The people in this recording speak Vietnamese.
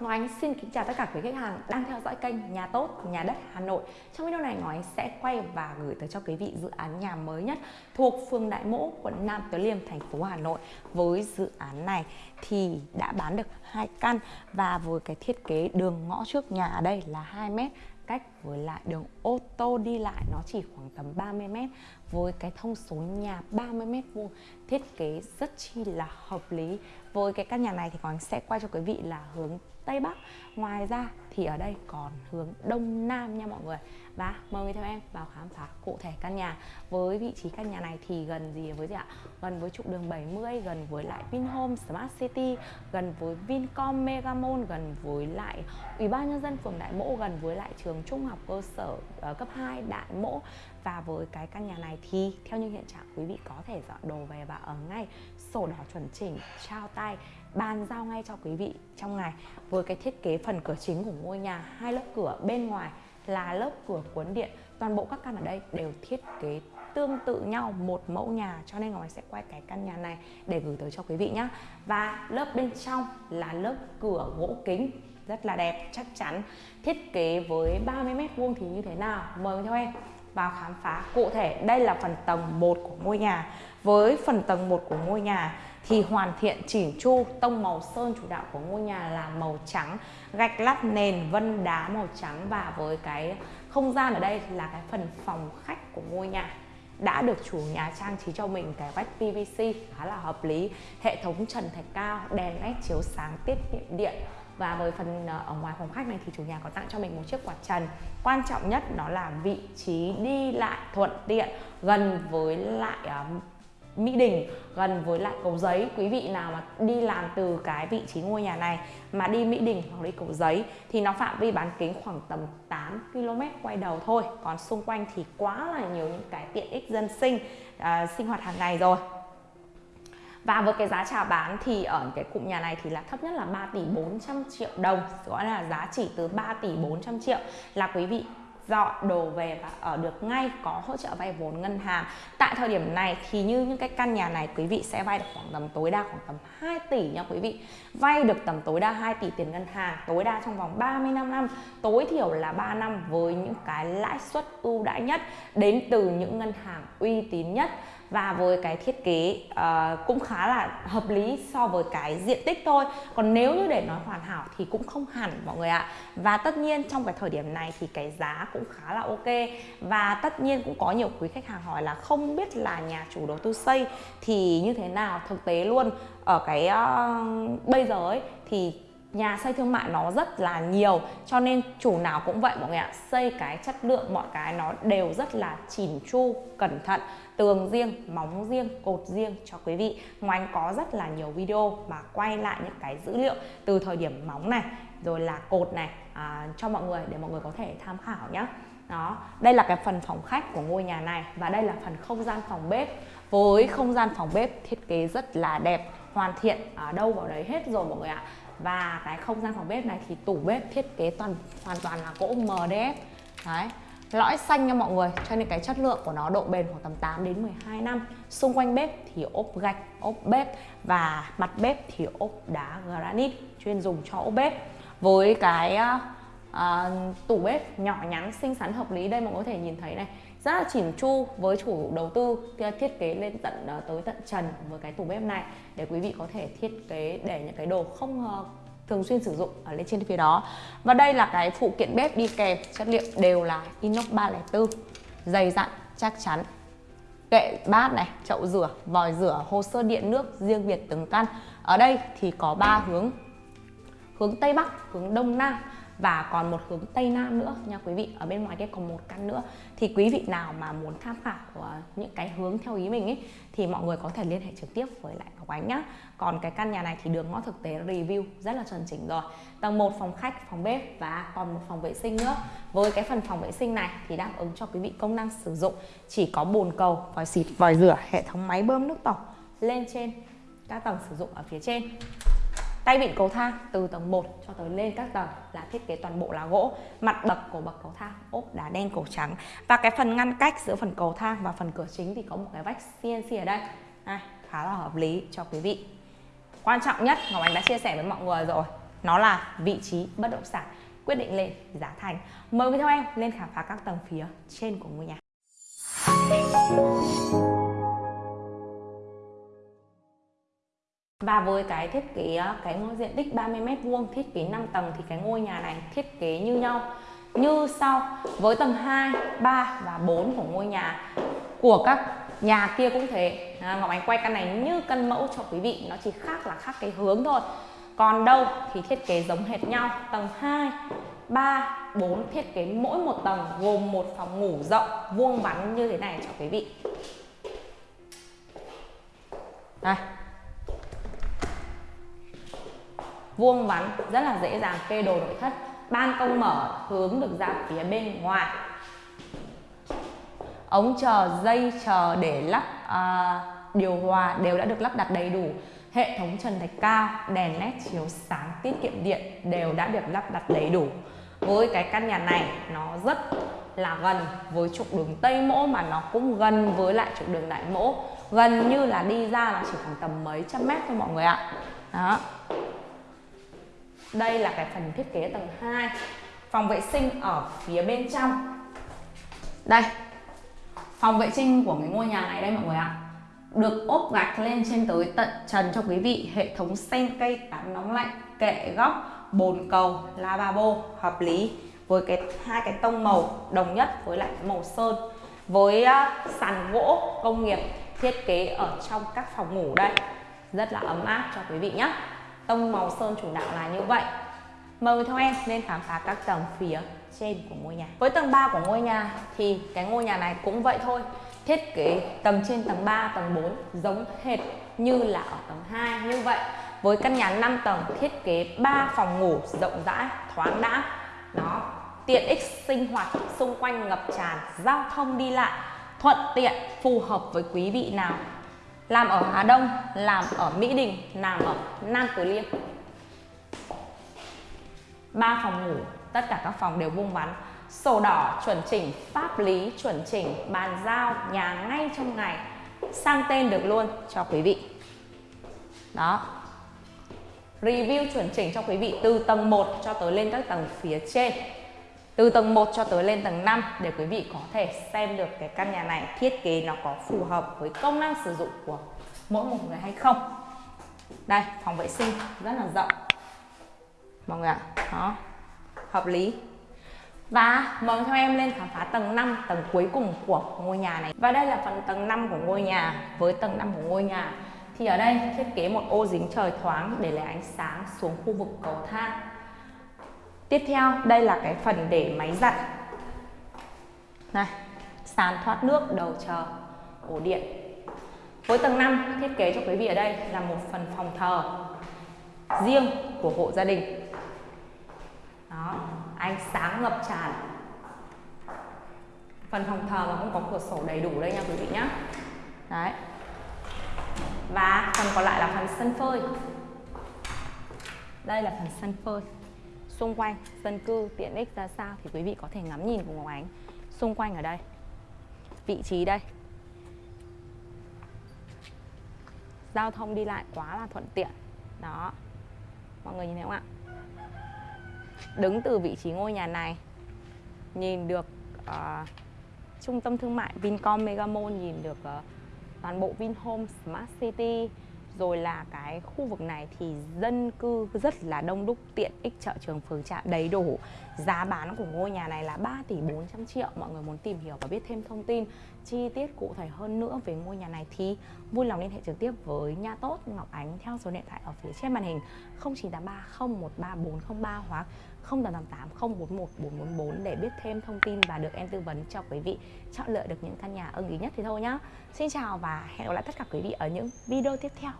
Ngọc Ánh xin kính chào tất cả quý khách hàng đang theo dõi kênh Nhà Tốt, Nhà Đất Hà Nội. Trong video này Ngọc Ánh sẽ quay và gửi tới cho quý vị dự án nhà mới nhất thuộc phường Đại Mỗ, quận Nam Từ Liêm, thành phố Hà Nội. Với dự án này thì đã bán được hai căn và với cái thiết kế đường ngõ trước nhà ở đây là 2 mét cách với lại đường ô tô đi lại nó chỉ khoảng tầm 30 m với cái thông số nhà 30 m vuông thiết kế rất chi là hợp lý với cái căn nhà này thì còn sẽ quay cho quý vị là hướng Tây Bắc. Ngoài ra thì ở đây còn hướng Đông Nam nha mọi người. Và mời người theo em vào khám phá cụ thể căn nhà. Với vị trí căn nhà này thì gần gì? Với gì ạ? Gần với trục đường 70 gần với lại Vinhome Smart City gần với Vincom Megamall gần với lại Ủy ban nhân dân phường Đại Mỗ gần với lại trường trung học cơ sở uh, cấp 2 Đại Mỗ và với cái căn nhà này thì, theo như hiện trạng quý vị có thể dọn đồ về và ở ngay sổ đỏ chuẩn chỉnh, trao tay, bàn giao ngay cho quý vị trong ngày. Với cái thiết kế phần cửa chính của ngôi nhà, hai lớp cửa bên ngoài là lớp cửa cuốn điện. Toàn bộ các căn ở đây đều thiết kế tương tự nhau, một mẫu nhà. Cho nên Ngọc Anh sẽ quay cái căn nhà này để gửi tới cho quý vị nhé và lớp bên trong là lớp cửa gỗ kính, rất là đẹp, chắc chắn. Thiết kế với 30 mét vuông thì như thế nào? Mời theo em vào khám phá. Cụ thể, đây là phần tầng 1 của ngôi nhà. Với phần tầng 1 của ngôi nhà thì hoàn thiện chỉnh chu, tông màu sơn chủ đạo của ngôi nhà là màu trắng, gạch lát nền, vân đá màu trắng và với cái không gian ở đây là cái phần phòng khách của ngôi nhà. Đã được chủ nhà trang trí cho mình cái vách PVC khá là hợp lý. Hệ thống trần thạch cao, đèn led chiếu sáng tiết kiệm điện và với phần ờ, ở ngoài phòng khách này thì chủ nhà có tặng cho mình một chiếc quạt trần. Quan trọng nhất đó là vị trí đi lại thuận tiện gần với lại uh, Mỹ Đình gần với lại cầu giấy. Quý vị nào mà đi làm từ cái vị trí ngôi nhà này mà đi Mỹ Đình hoặc đi cầu giấy thì nó phạm vi bán kính khoảng tầm 8 km quay đầu thôi. Còn xung quanh thì quá là nhiều những cái tiện ích dân sinh uh, sinh hoạt hàng ngày rồi và với cái giá chào bán thì ở cái cụm nhà này thì là thấp nhất là 3 tỷ 400 triệu đồng gọi là giá chỉ từ 3 tỷ 400 triệu. Là quý vị dọn đồ về và ở được ngay, có hỗ trợ vay vốn ngân hàng. Tại thời điểm này thì như những cái căn nhà này, quý vị sẽ vay được khoảng tầm tối đa khoảng tầm 2 tỷ nha quý vị. Vay được tầm tối đa 2 tỷ tiền ngân hàng, tối đa trong vòng 35 năm. Tối thiểu là 3 năm với những cái lãi suất ưu đãi nhất, đến từ những ngân hàng uy tín nhất và với cái thiết kế uh, cũng khá là hợp lý so với cái diện tích thôi. Còn nếu như để nói hoàn hảo thì cũng không hẳn mọi người ạ. Và tất nhiên trong cái thời điểm này thì cái giá cũng khá là ok. Và tất nhiên cũng có nhiều quý khách hàng hỏi là không biết là nhà chủ đầu tư xây thì như thế nào. Thực tế luôn ở cái uh, bây giờ ấy thì nhà xây thương mại nó rất là nhiều cho nên chủ nào cũng vậy mọi người ạ. Xây cái chất lượng mọi cái nó đều rất là chỉn chu cẩn thận tường riêng móng riêng cột riêng cho quý vị. Ngoài có rất là nhiều video mà quay lại những cái dữ liệu từ thời điểm móng này rồi là cột này à, cho mọi người để mọi người có thể tham khảo nhé đó đây là cái phần phòng khách của ngôi nhà này và đây là phần không gian phòng bếp. Với không gian phòng bếp thiết kế rất là đẹp hoàn thiện ở đâu vào đấy hết rồi mọi người ạ và cái không gian phòng bếp này thì tủ bếp thiết kế toàn, hoàn toàn là gỗ MDF đấy, lõi xanh nha mọi người, cho nên cái chất lượng của nó độ bền khoảng tầm 8 đến 12 năm. Xung quanh bếp thì ốp gạch, ốp bếp và mặt bếp thì ốp đá granite chuyên dùng cho ốp bếp. Với cái à, uh, tủ bếp nhỏ nhắn xinh xắn hợp lý. Đây mọi người có thể nhìn thấy này rất là chỉn chu với chủ đầu tư thiết kế lên tận uh, tới tận trần với cái tủ bếp này để quý vị có thể thiết kế để những cái đồ không uh, thường xuyên sử dụng ở lên trên phía đó. Và đây là cái phụ kiện bếp đi kèm chất liệu đều là inox 304 dày dặn chắc chắn. Kệ bát này chậu rửa vòi rửa hồ sơ điện nước riêng biệt từng căn. Ở đây thì có ba hướng. Hướng tây bắc hướng đông nam và còn một hướng tây nam nữa, nha quý vị. Ở bên ngoài kia còn một căn nữa. Thì quý vị nào mà muốn tham khảo ờ, những cái hướng theo ý mình ấy, thì mọi người có thể liên hệ trực tiếp với lại Ngọc Ánh nhá. Còn cái căn nhà này thì đường ngõ thực tế review, rất là chuẩn chỉnh rồi. Tầng 1 phòng khách, phòng bếp và còn một phòng vệ sinh nữa. Với cái phần phòng vệ sinh này thì đáp ứng cho quý vị công năng sử dụng. Chỉ có bồn cầu, vòi xịt, vòi rửa, hệ thống máy bơm nước tổng lên trên các tầng sử dụng ở phía trên. Tay vịn cầu thang từ tầng 1 cho tới lên các tầng là thiết kế toàn bộ là gỗ. Mặt bậc của bậc cầu thang ốp đá đen cổ trắng. Và cái phần ngăn cách giữa phần cầu thang và phần cửa chính thì có một cái vách CNC ở đây. À, Khá là hợp lý cho quý vị. Quan trọng nhất Ngọc Anh đã chia sẻ với mọi người rồi nó là vị trí bất động sản quyết định lên giá thành. Mời quý theo em lên khám phá các tầng phía trên của ngôi nhà. Và với cái thiết kế ờ, cái ngôi diện tích 30 m vuông thiết kế 5 tầng thì cái ngôi nhà này thiết kế như nhau. Như sau với tầng 2, 3 và 4 của ngôi nhà của các nhà kia cũng thế. À, Ngọc Ánh quay căn này như căn mẫu cho quý vị nó chỉ khác là khác cái hướng thôi. Còn đâu thì thiết kế giống hệt nhau. Tầng 2 3 4 thiết kế mỗi một tầng gồm một phòng ngủ rộng vuông vắn như thế này cho quý vị. Đây. Vuông vắn rất là dễ dàng kê đồ nội thất. Ban công mở hướng được ra phía bên ngoài. Ống chờ dây chờ để lắp à, điều hòa đều đã được lắp đặt đầy đủ. Hệ thống trần thạch cao đèn led chiếu sáng tiết kiệm điện đều đã được lắp đặt đầy đủ. Với cái căn nhà này nó rất là gần với trục đường Tây Mỗ mà nó cũng gần với lại trục đường Đại Mỗ. Gần như là đi ra là chỉ khoảng tầm mấy trăm mét thôi mọi người ạ. Đó đây là cái phần thiết kế tầng 2 phòng vệ sinh ở phía bên trong. Đây phòng vệ sinh của cái ngôi nhà này đây mọi người ạ. Được ốp gạch lên trên tới tận trần cho quý vị. Hệ thống sen cây tắm nóng lạnh kệ góc bồn cầu lavabo hợp lý. Với cái hai cái tông màu đồng nhất với lại cái màu sơn. Với uh, sàn gỗ công nghiệp thiết kế ở trong các phòng ngủ đây. Rất là ấm áp cho quý vị nhé tông màu sơn chủ đạo là như vậy. Mời theo em nên khám phá các tầng phía trên của ngôi nhà. Với tầng 3 của ngôi nhà thì cái ngôi nhà này cũng vậy thôi. Thiết kế tầng trên tầng 3 tầng 4 giống hệt như là ở tầng 2 như vậy. Với căn nhà 5 tầng thiết kế 3 phòng ngủ rộng rãi, thoáng đãng. Nó tiện ích sinh hoạt, xung quanh ngập tràn, giao thông đi lại, thuận tiện, phù hợp với quý vị nào làm ở Hà Đông, làm ở Mỹ Đình, làm ở Nam Từ Liêm. Ba phòng ngủ, tất cả các phòng đều vuông vắn. Sổ đỏ, chuẩn chỉnh pháp lý, chuẩn chỉnh bàn giao, nhà ngay trong ngày. Sang tên được luôn cho quý vị. Đó. Review chuẩn chỉnh cho quý vị từ tầng 1 cho tới lên các tầng phía trên từ tầng 1 cho tới lên tầng 5 để quý vị có thể xem được cái căn nhà này thiết kế nó có phù hợp với công năng sử dụng của mỗi một người hay không đây phòng vệ sinh rất là rộng mọi người ạ đó hợp lý và mời theo em lên khám phá tầng 5, tầng cuối cùng của ngôi nhà này. Và đây là phần tầng 5 của ngôi nhà. Với tầng 5 của ngôi nhà thì ở đây thiết kế một ô dính trời thoáng để lấy ánh sáng xuống khu vực cầu thang. Tiếp theo, đây là cái phần để máy giặt. Này, sàn thoát nước, đầu chờ, ổ điện. Với tầng 5, thiết kế cho quý vị ở đây là một phần phòng thờ riêng của hộ gia đình. Đó, ánh sáng ngập tràn phần phòng thờ mà cũng có cửa sổ đầy đủ đây nha quý vị nhé đấy và phần còn lại là phần sân phơi đây là phần sân phơi xung quanh dân cư tiện ích ra sao thì quý vị có thể ngắm nhìn cùng Ngọc Ánh xung quanh ở đây. Vị trí đây. Giao thông đi lại quá là thuận tiện. Đó. Mọi người nhìn thấy không ạ? Đứng từ vị trí ngôi nhà này nhìn được uh, trung tâm thương mại Vincom Megamall nhìn được uh, toàn bộ Vinhome Smart City rồi là cái khu vực này thì dân cư rất là đông đúc, tiện ích chợ trường, phường trạm, đầy đủ giá bán của ngôi nhà này là 3 tỷ 400 triệu mọi người muốn tìm hiểu và biết thêm thông tin, chi tiết cụ thể hơn nữa về ngôi nhà này thì vui lòng liên hệ trực tiếp với nhà tốt, Ngọc Ánh theo số điện thoại ở phía trên màn hình 0983 013 403 hoặc 0888 041 444 để biết thêm thông tin và được em tư vấn cho quý vị chọn lựa được những căn nhà ưng ý nhất thì thôi nhá. Xin chào và hẹn gặp lại tất cả quý vị ở những video tiếp theo.